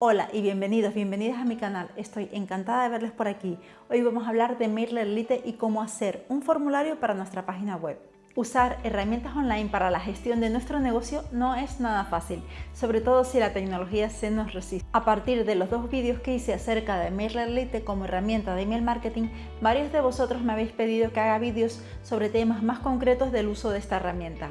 Hola y bienvenidos, bienvenidas a mi canal. Estoy encantada de verles por aquí. Hoy vamos a hablar de MailerLite y cómo hacer un formulario para nuestra página web. Usar herramientas online para la gestión de nuestro negocio no es nada fácil, sobre todo si la tecnología se nos resiste. A partir de los dos vídeos que hice acerca de MailerLite como herramienta de email marketing, varios de vosotros me habéis pedido que haga vídeos sobre temas más concretos del uso de esta herramienta.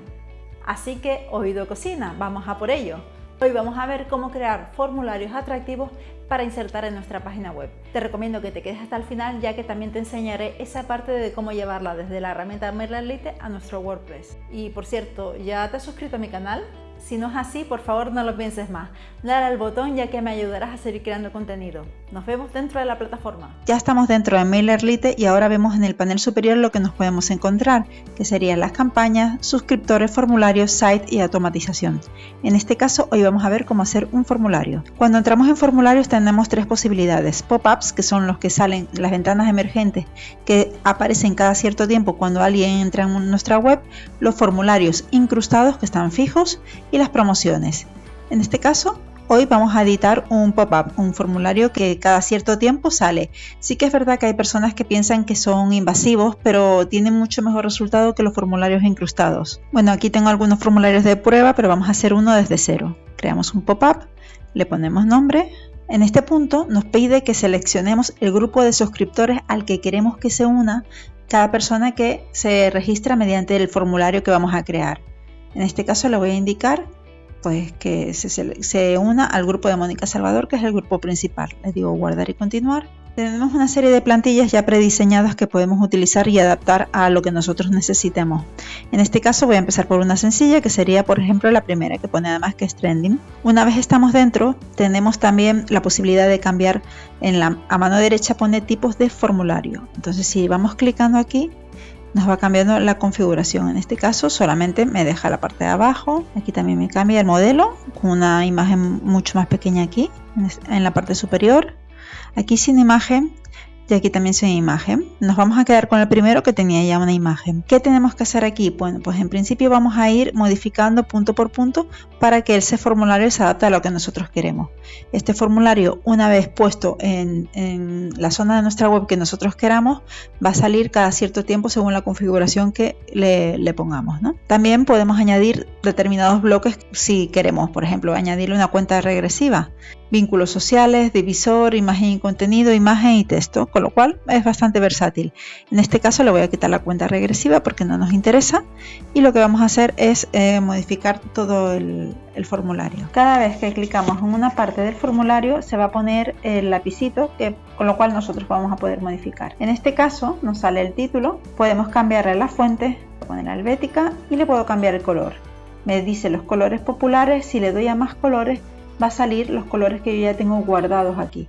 Así que, oído cocina, vamos a por ello. Hoy vamos a ver cómo crear formularios atractivos para insertar en nuestra página web. Te recomiendo que te quedes hasta el final ya que también te enseñaré esa parte de cómo llevarla desde la herramienta MailerLite a nuestro WordPress. Y por cierto, ¿ya te has suscrito a mi canal? Si no es así, por favor no lo pienses más. Dale al botón ya que me ayudarás a seguir creando contenido. Nos vemos dentro de la plataforma. Ya estamos dentro de MailerLite y ahora vemos en el panel superior lo que nos podemos encontrar, que serían las campañas, suscriptores, formularios, site y automatización. En este caso, hoy vamos a ver cómo hacer un formulario. Cuando entramos en formularios tenemos tres posibilidades. Pop-ups, que son los que salen las ventanas emergentes que aparecen cada cierto tiempo cuando alguien entra en nuestra web, los formularios incrustados que están fijos y las promociones. En este caso Hoy vamos a editar un pop-up, un formulario que cada cierto tiempo sale. Sí que es verdad que hay personas que piensan que son invasivos, pero tienen mucho mejor resultado que los formularios incrustados. Bueno, aquí tengo algunos formularios de prueba, pero vamos a hacer uno desde cero. Creamos un pop-up, le ponemos nombre. En este punto nos pide que seleccionemos el grupo de suscriptores al que queremos que se una cada persona que se registra mediante el formulario que vamos a crear. En este caso le voy a indicar pues que se, una al grupo de Mónica Salvador, que es el grupo principal. Le digo guardar y continuar. Tenemos una serie de plantillas ya prediseñadas que podemos utilizar y adaptar a lo que nosotros necesitemos. En este caso voy a empezar por una sencilla que sería por ejemplo la primera que pone además que es trending. Una vez estamos dentro tenemos también la posibilidad de cambiar a mano derecha pone tipos de formulario. Entonces si vamos clicando aquí nos va cambiando la configuración. En este caso solamente me deja la parte de abajo. Aquí también me cambia el modelo con una imagen mucho más pequeña aquí en la parte superior. Aquí sin imagen y aquí también sin imagen. Nos vamos a quedar con el primero que tenía ya una imagen. ¿Qué tenemos que hacer aquí? Bueno, pues en principio vamos a ir modificando punto por punto para que ese formulario se adapte a lo que nosotros queremos. Este formulario, una vez puesto en, la zona de nuestra web que nosotros queramos, va a salir cada cierto tiempo según la configuración que le, le pongamos. ¿no? También podemos añadir determinados bloques si queremos, por ejemplo, añadirle una cuenta regresiva vínculos sociales, divisor, imagen y contenido, imagen y texto, con lo cual es bastante versátil. En este caso le voy a quitar la cuenta regresiva porque no nos interesa y lo que vamos a hacer es eh, modificar todo el, formulario. Cada vez que clicamos en una parte del formulario se va a poner el lapicito que, con lo cual nosotros vamos a poder modificar. En este caso nos sale el título, podemos cambiarle la fuente, poner albética y le puedo cambiar el color. Me dice los colores populares, si le doy a más colores va a salir los colores que yo ya tengo guardados aquí.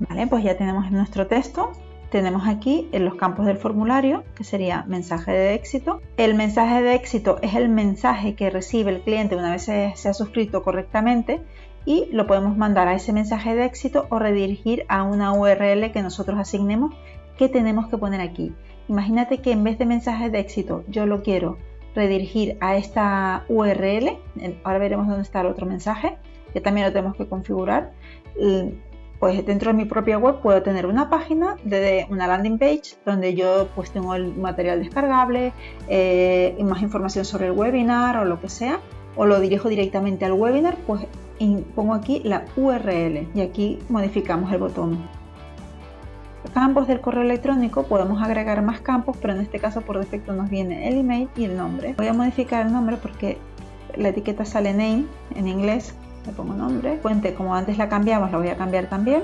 Vale, pues ya tenemos nuestro texto. Tenemos aquí en los campos del formulario, que sería mensaje de éxito. El mensaje de éxito es el mensaje que recibe el cliente una vez se, se ha suscrito correctamente y lo podemos mandar a ese mensaje de éxito o redirigir a una URL que nosotros asignemos que tenemos que poner aquí. Imagínate que en vez de mensaje de éxito yo lo quiero redirigir a esta URL. Ahora veremos dónde está el otro mensaje que también lo tenemos que configurar. Pues dentro de mi propia web puedo tener una página de una landing page donde yo pues tengo el material descargable, eh, más información sobre el webinar o lo que sea, o lo dirijo directamente al webinar, pues pongo aquí la URL y aquí modificamos el botón. Campos del correo electrónico podemos agregar más campos, pero en este caso por defecto nos viene el email y el nombre. Voy a modificar el nombre porque la etiqueta sale name en inglés le pongo nombre, fuente como antes la cambiamos la voy a cambiar también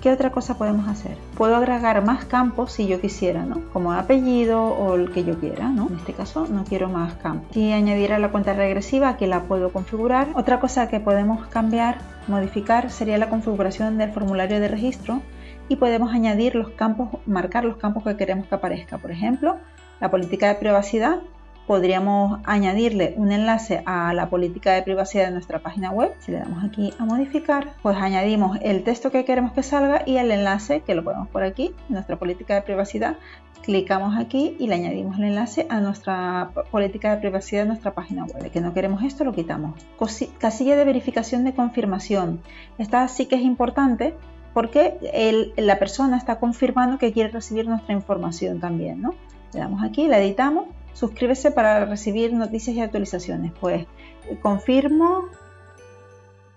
¿Qué otra cosa podemos hacer? Puedo agregar más campos si yo quisiera, ¿no? Como apellido o el que yo quiera, ¿no? En este caso no quiero más campos. Si añadiera la cuenta regresiva, que la puedo configurar. Otra cosa que podemos cambiar, modificar, sería la configuración del formulario de registro y podemos añadir los campos, marcar los campos que queremos que aparezca. Por ejemplo, la política de privacidad podríamos añadirle un enlace a la política de privacidad de nuestra página web. Si le damos aquí a modificar, pues añadimos el texto que queremos que salga y el enlace que lo ponemos por aquí, nuestra política de privacidad. Clicamos aquí y le añadimos el enlace a nuestra política de privacidad de nuestra página web. Que no queremos esto, lo quitamos. Casilla de verificación de confirmación. Esta sí que es importante porque la persona está confirmando que quiere recibir nuestra información también. ¿no? Le damos aquí, la editamos Suscríbese para recibir noticias y actualizaciones. Pues confirmo.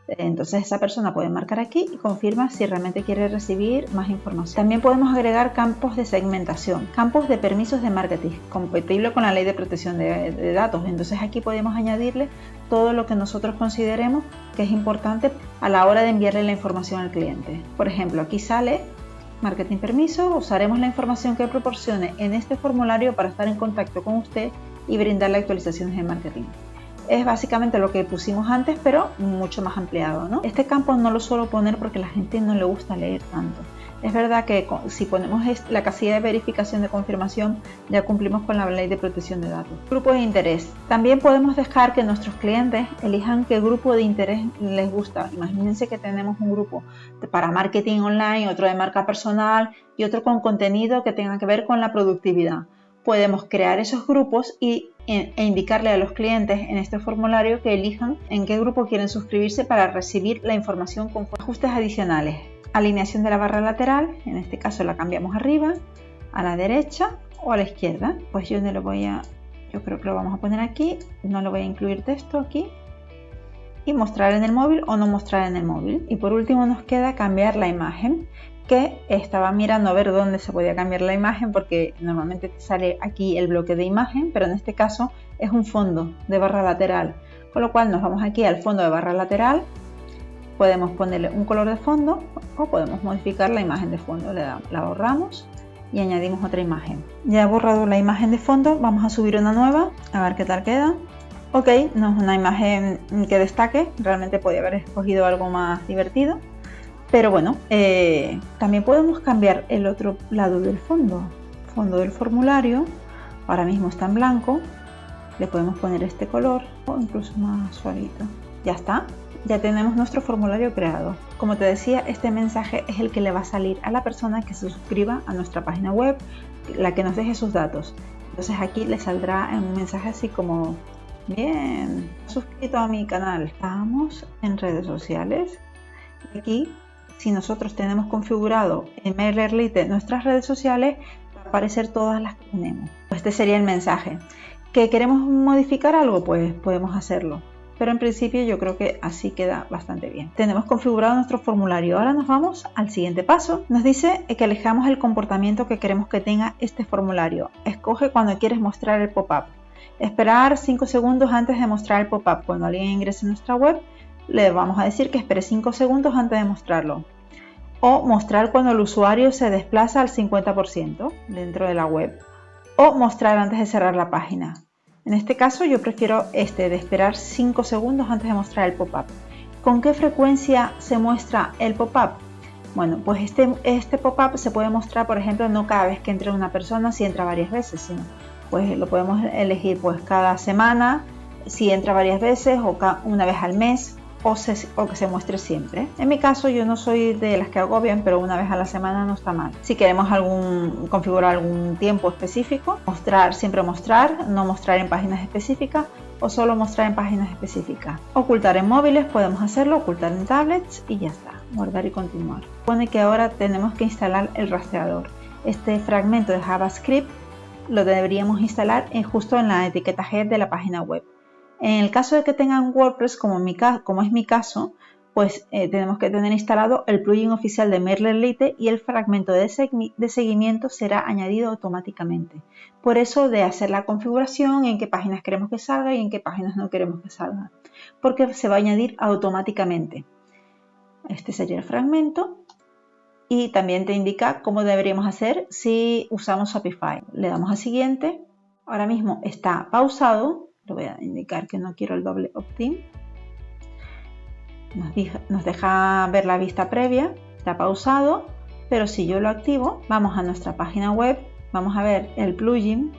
Entonces esa persona puede marcar aquí y confirma si realmente quiere recibir más información. También podemos agregar campos de segmentación, campos de permisos de marketing, compatible con la ley de protección de, de datos. Entonces aquí podemos añadirle todo lo que nosotros consideremos que es importante a la hora de enviarle la información al cliente. Por ejemplo, aquí sale Marketing Permiso, usaremos la información que proporcione en este formulario para estar en contacto con usted y brindarle actualizaciones de marketing. Es básicamente lo que pusimos antes, pero mucho más ampliado. ¿no? Este campo no lo suelo poner porque la gente no le gusta leer tanto. Es verdad que si ponemos la casilla de verificación de confirmación ya cumplimos con la ley de protección de datos. Grupo de interés. También podemos dejar que nuestros clientes elijan qué grupo de interés les gusta. Imagínense que tenemos un grupo para marketing online, otro de marca personal y otro con contenido que tenga que ver con la productividad. Podemos crear esos grupos y e indicarle a los clientes en este formulario que elijan en qué grupo quieren suscribirse para recibir la información con ajustes adicionales alineación de la barra lateral, en este caso la cambiamos arriba, a la derecha o a la izquierda. Pues yo no lo voy a, yo creo que lo vamos a poner aquí, no lo voy a incluir texto aquí. Y mostrar en el móvil o no mostrar en el móvil. Y por último nos queda cambiar la imagen que estaba mirando a ver dónde se podía cambiar la imagen porque normalmente te sale aquí el bloque de imagen, pero en este caso es un fondo de barra lateral. Con lo cual nos vamos aquí al fondo de barra lateral, podemos ponerle un color de fondo o podemos modificar la imagen de fondo. Le la borramos y añadimos otra imagen. Ya he borrado la imagen de fondo, vamos a subir una nueva, a ver qué tal queda. Ok, no es una imagen que destaque, realmente podría haber escogido algo más divertido. Pero bueno, eh, también podemos cambiar el otro lado del fondo. Fondo del formulario, ahora mismo está en blanco. Le podemos poner este color o incluso más suavito. Ya está ya tenemos nuestro formulario creado. Como te decía, este mensaje es el que le va a salir a la persona que se suscriba a nuestra página web, la que nos deje sus datos. Entonces aquí le saldrá un mensaje así como, bien, suscrito a mi canal. Estamos en redes sociales. Aquí, si nosotros tenemos configurado en MailerLite nuestras redes sociales, va a aparecer todas las que tenemos. Este sería el mensaje. ¿Que queremos modificar algo? Pues podemos hacerlo pero en principio yo creo que así queda bastante bien. Tenemos configurado nuestro formulario. Ahora nos vamos al siguiente paso. Nos dice que elijamos el comportamiento que queremos que tenga este formulario. Escoge cuando quieres mostrar el pop-up. Esperar 5 segundos antes de mostrar el pop-up. Cuando alguien ingrese a nuestra web, le vamos a decir que espere 5 segundos antes de mostrarlo. O mostrar cuando el usuario se desplaza al 50% dentro de la web. O mostrar antes de cerrar la página. En este caso yo prefiero este de esperar 5 segundos antes de mostrar el pop-up. ¿Con qué frecuencia se muestra el pop-up? Bueno, pues este, este pop-up se puede mostrar, por ejemplo, no cada vez que entre una persona, si entra varias veces, sino pues lo podemos elegir pues cada semana, si entra varias veces o una vez al mes o, que se muestre siempre. En mi caso yo no soy de las que agobian, pero una vez a la semana no está mal. Si queremos algún, configurar algún tiempo específico, mostrar, siempre mostrar, no mostrar en páginas específicas o solo mostrar en páginas específicas. Ocultar en móviles podemos hacerlo, ocultar en tablets y ya está. Guardar y continuar. Pone que ahora tenemos que instalar el rastreador. Este fragmento de JavaScript lo deberíamos instalar en, justo en la etiqueta head de la página web. En el caso de que tengan WordPress, como, es mi caso, pues eh, tenemos que tener instalado el plugin oficial de MailerLite y el fragmento de, seguimiento será añadido automáticamente. Por eso de hacer la configuración, en qué páginas queremos que salga y en qué páginas no queremos que salga, porque se va a añadir automáticamente. Este sería el fragmento y también te indica cómo deberíamos hacer si usamos Shopify. Le damos a siguiente. Ahora mismo está pausado le voy a indicar que no quiero el doble opt-in. Nos, deja ver la vista previa, está pausado, pero si yo lo activo, vamos a nuestra página web, vamos a ver el plugin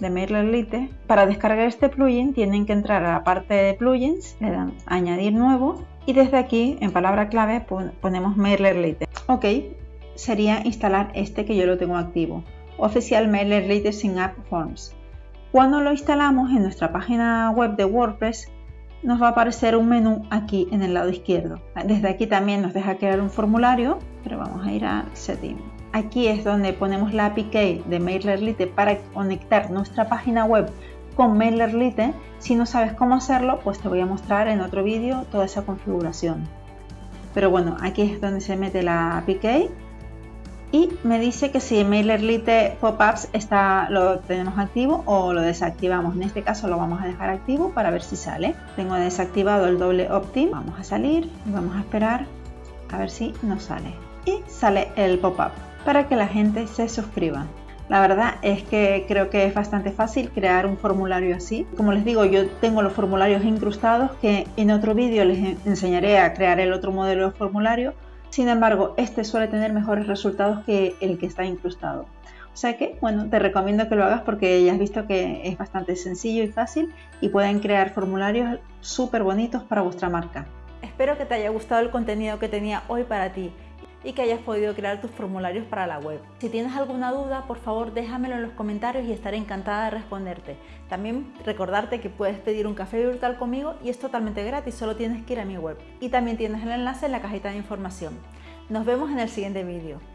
de MailerLite. Para descargar este plugin tienen que entrar a la parte de plugins, le dan añadir nuevo y desde aquí en palabra clave ponemos MailerLite. Ok, sería instalar este que yo lo tengo activo, Oficial MailerLite sin App Forms. Cuando lo instalamos en nuestra página web de WordPress, nos va a aparecer un menú aquí en el lado izquierdo. Desde aquí también nos deja crear un formulario, pero vamos a ir a Setting. Aquí es donde ponemos la APK de MailerLite para conectar nuestra página web con MailerLite. Si no sabes cómo hacerlo, pues te voy a mostrar en otro vídeo toda esa configuración. Pero bueno, aquí es donde se mete la APK y me dice que si MailerLite Pop-ups está, lo tenemos activo o lo desactivamos. En este caso lo vamos a dejar activo para ver si sale. Tengo desactivado el doble opt-in. Vamos a salir y vamos a esperar a ver si nos sale. Y sale el pop-up para que la gente se suscriba. La verdad es que creo que es bastante fácil crear un formulario así. Como les digo, yo tengo los formularios incrustados que en otro vídeo les enseñaré a crear el otro modelo de formulario sin embargo, este suele tener mejores resultados que el que está incrustado. O sea que, bueno, te recomiendo que lo hagas porque ya has visto que es bastante sencillo y fácil y pueden crear formularios súper bonitos para vuestra marca. Espero que te haya gustado el contenido que tenía hoy para ti y que hayas podido crear tus formularios para la web. Si tienes alguna duda, por favor déjamelo en los comentarios y estaré encantada de responderte. También recordarte que puedes pedir un café virtual conmigo y es totalmente gratis, solo tienes que ir a mi web. Y también tienes el enlace en la cajita de información. Nos vemos en el siguiente vídeo.